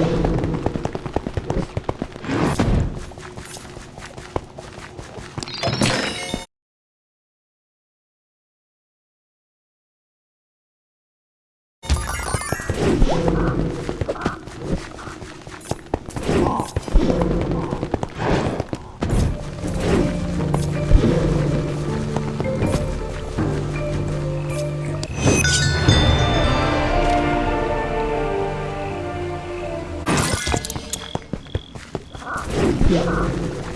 Yeah. 啊啊。